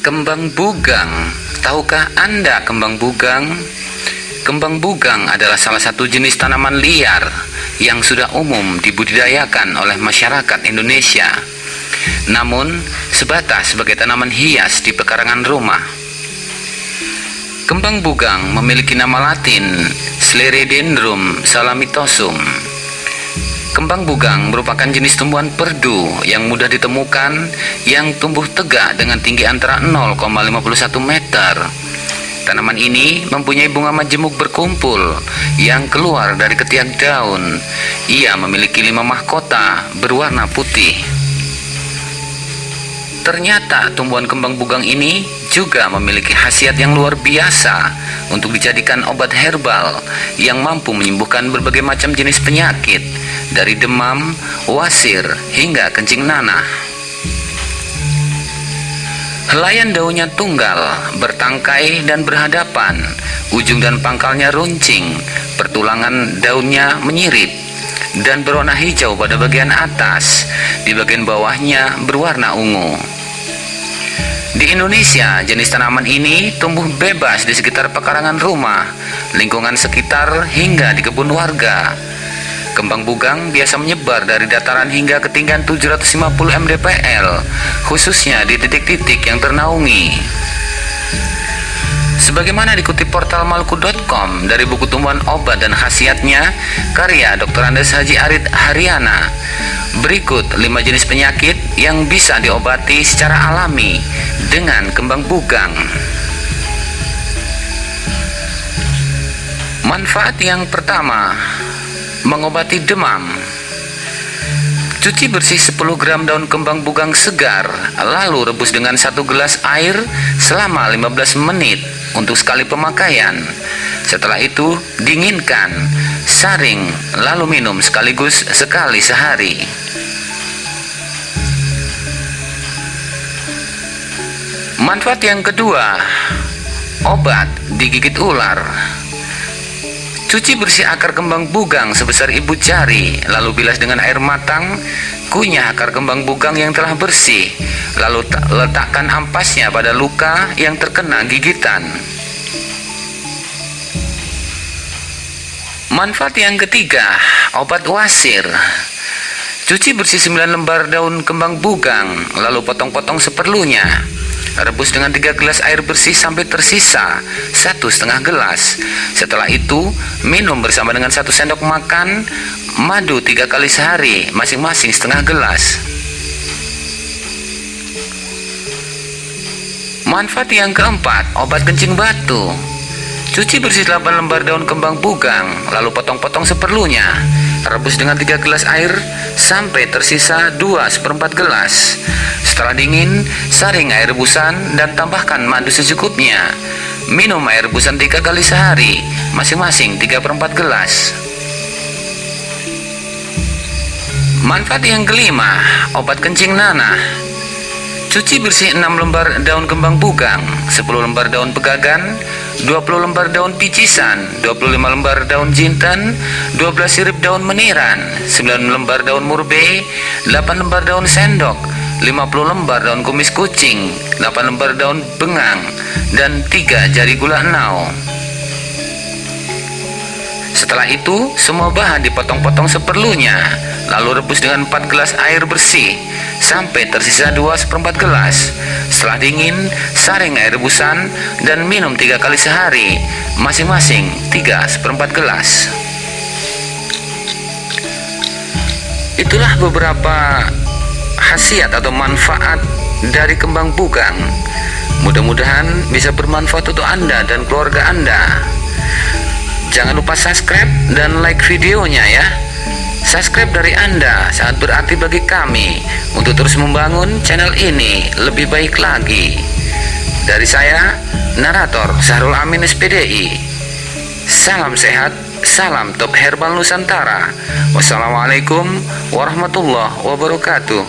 Kembang bugang. Tahukah Anda kembang bugang? Kembang bugang adalah salah satu jenis tanaman liar yang sudah umum dibudidayakan oleh masyarakat Indonesia. Namun, sebatas sebagai tanaman hias di pekarangan rumah. Kembang bugang memiliki nama latin Sclerodendron salamitosum. Kembang bugang merupakan jenis tumbuhan perdu yang mudah ditemukan yang tumbuh tegak dengan tinggi antara 0,51 meter. Tanaman ini mempunyai bunga majemuk berkumpul yang keluar dari ketiak daun. Ia memiliki lima mahkota berwarna putih. Ternyata tumbuhan kembang bugang ini juga memiliki khasiat yang luar biasa untuk dijadikan obat herbal yang mampu menyembuhkan berbagai macam jenis penyakit dari demam, wasir, hingga kencing nanah. Helaian daunnya tunggal, bertangkai dan berhadapan, ujung dan pangkalnya runcing, pertulangan daunnya menyirip, dan berwarna hijau pada bagian atas, di bagian bawahnya berwarna ungu. Di Indonesia, jenis tanaman ini tumbuh bebas di sekitar pekarangan rumah, lingkungan sekitar hingga di kebun warga. Kembang bugang biasa menyebar dari dataran hingga ketinggian 750 mdpl, khususnya di titik-titik yang ternaungi. Sebagaimana dikutip portal malku.com dari buku tumbuhan obat dan khasiatnya, karya Dr. Andes Haji Arid Haryana, berikut 5 jenis penyakit yang bisa diobati secara alami dengan kembang bugang. Manfaat yang pertama, mengobati demam. Cuci bersih 10 gram daun kembang bugang segar, lalu rebus dengan satu gelas air selama 15 menit untuk sekali pemakaian. Setelah itu, dinginkan, saring, lalu minum sekaligus sekali sehari. Manfaat yang kedua, obat digigit ular. Cuci bersih akar kembang bugang sebesar ibu jari, lalu bilas dengan air matang, kunyah akar kembang bugang yang telah bersih, lalu letakkan ampasnya pada luka yang terkena gigitan. Manfaat yang ketiga, obat wasir. Cuci bersih 9 lembar daun kembang bugang, lalu potong-potong seperlunya. Rebus dengan tiga gelas air bersih sampai tersisa satu setengah gelas. Setelah itu, minum bersama dengan satu sendok makan madu tiga kali sehari, masing-masing setengah gelas. Manfaat yang keempat, obat kencing batu. Cuci bersih 8 lembar daun kembang bugang, lalu potong-potong seperlunya. Rebus dengan 3 gelas air sampai tersisa 2 seperempat gelas. Setelah dingin, saring air rebusan dan tambahkan madu secukupnya. Minum air rebusan 3 kali sehari, masing-masing 3 per 4 gelas. Manfaat yang kelima, obat kencing nanah. Cuci bersih 6 lembar daun kembang bugang, 10 lembar daun pegagan, 20 lembar daun picisan, 25 lembar daun jintan, 12 sirip daun meniran, 9 lembar daun murbe, 8 lembar daun sendok, 50 lembar daun kumis kucing, 8 lembar daun bengang, dan 3 jari gula enau. Setelah itu, semua bahan dipotong-potong seperlunya, lalu rebus dengan 4 gelas air bersih sampai tersisa 2 seperempat gelas. Setelah dingin, saring air rebusan dan minum 3 kali sehari, masing-masing 3 seperempat gelas. Itulah beberapa khasiat atau manfaat dari kembang bugang. Mudah-mudahan bisa bermanfaat untuk Anda dan keluarga Anda. Jangan lupa subscribe dan like videonya ya. Subscribe dari Anda sangat berarti bagi kami untuk terus membangun channel ini lebih baik lagi. Dari saya, narator Sahrul Amin SPDI. Salam sehat, salam top herbal Nusantara. Wassalamualaikum warahmatullahi wabarakatuh.